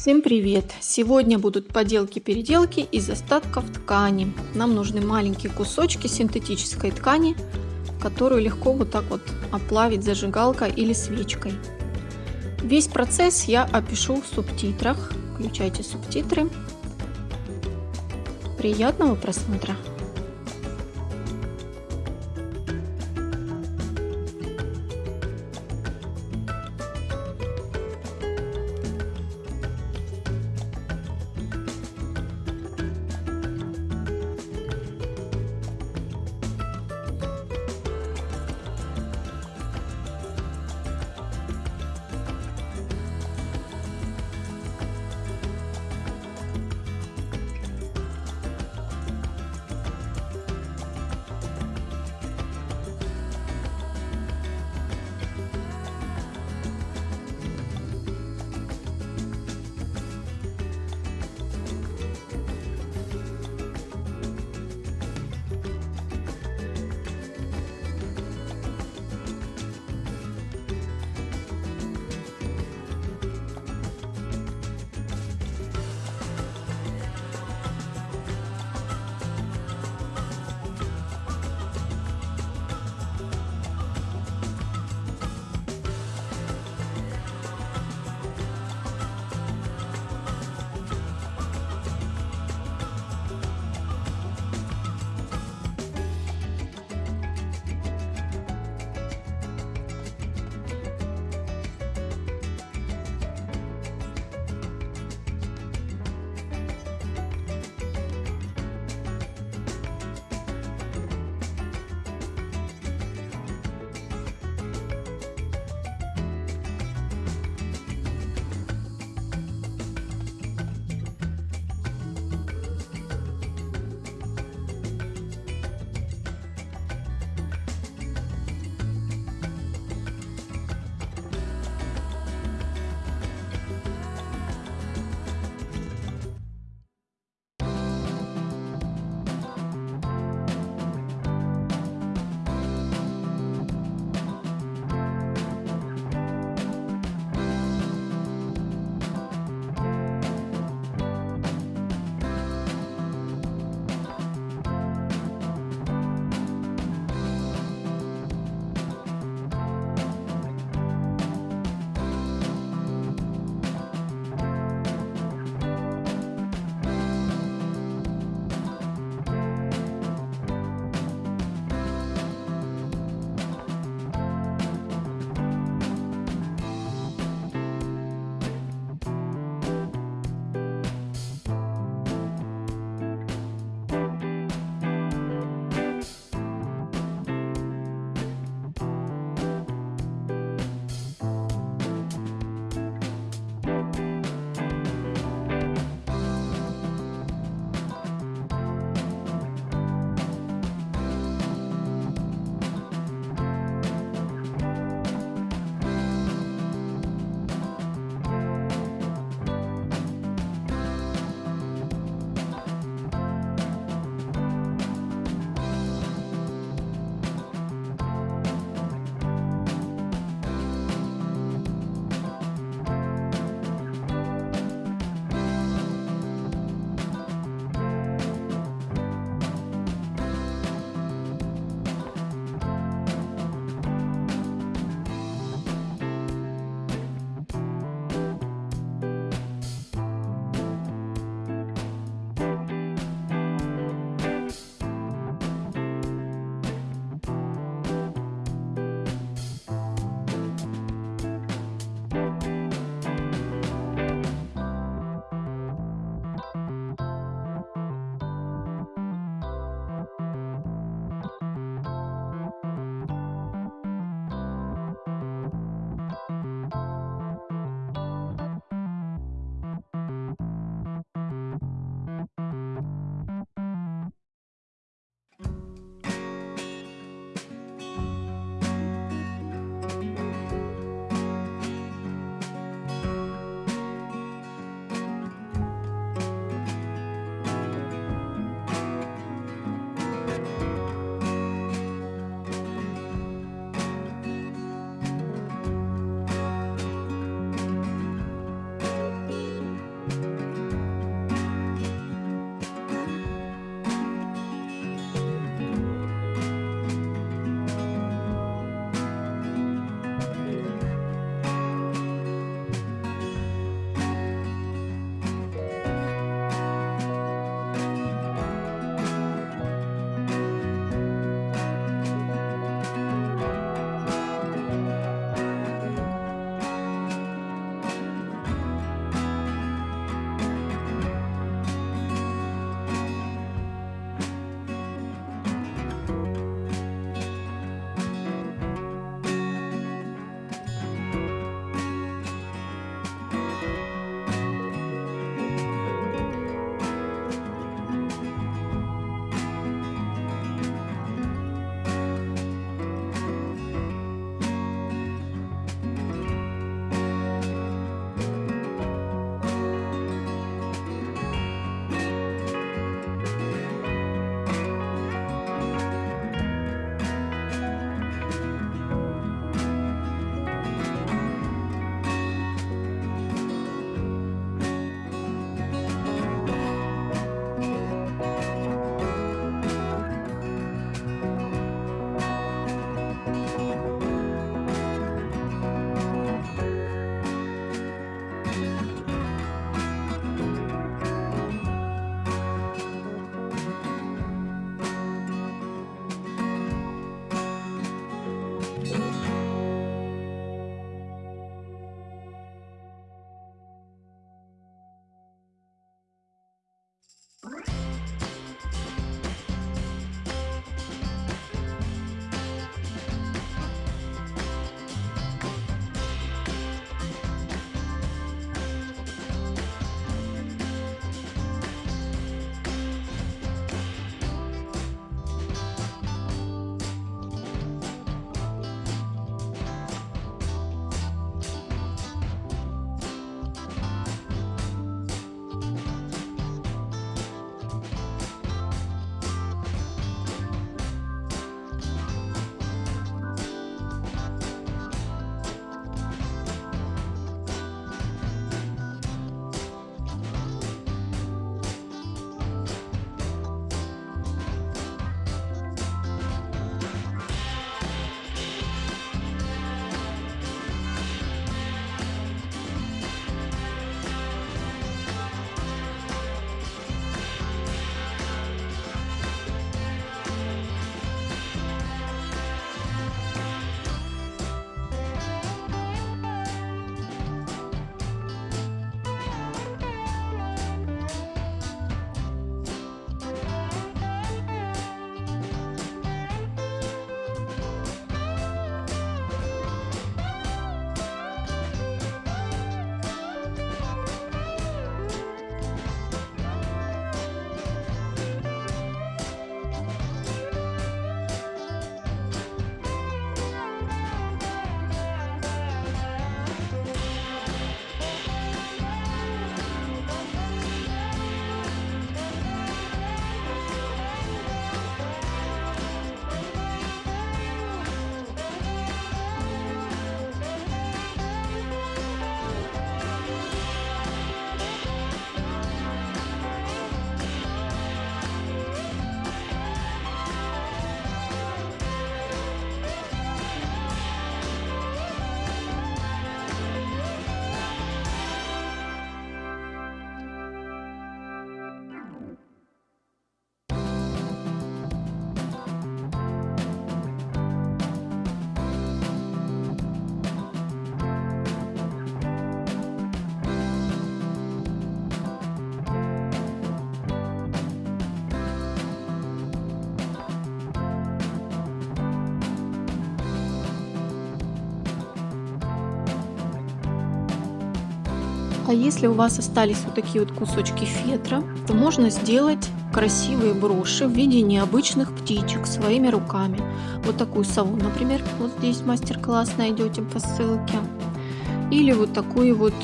Всем привет! Сегодня будут поделки-переделки из остатков ткани. Нам нужны маленькие кусочки синтетической ткани, которую легко вот так вот оплавить зажигалкой или свечкой. Весь процесс я опишу в субтитрах. Включайте субтитры. Приятного просмотра! А если у вас остались вот такие вот кусочки фетра, то можно сделать красивые броши в виде необычных птичек своими руками. Вот такую сову, например, вот здесь мастер-класс найдете по ссылке. Или вот такую вот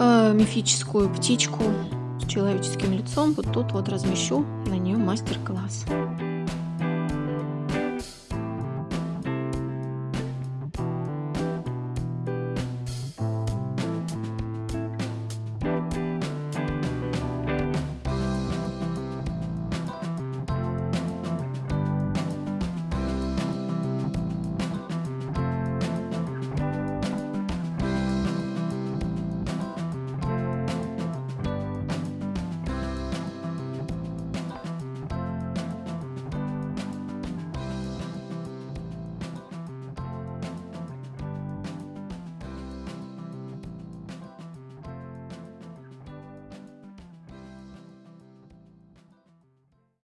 э, мифическую птичку с человеческим лицом. Вот тут вот размещу на нее мастер-класс.